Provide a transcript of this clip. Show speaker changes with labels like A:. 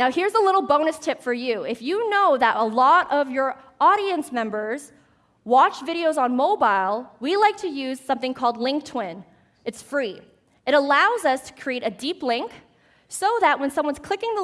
A: Now, here's a little bonus tip for you. If you know that a lot of your audience members watch videos on mobile, we like to use something called Link Twin. It's free. It allows us to create a deep link so that when someone's clicking the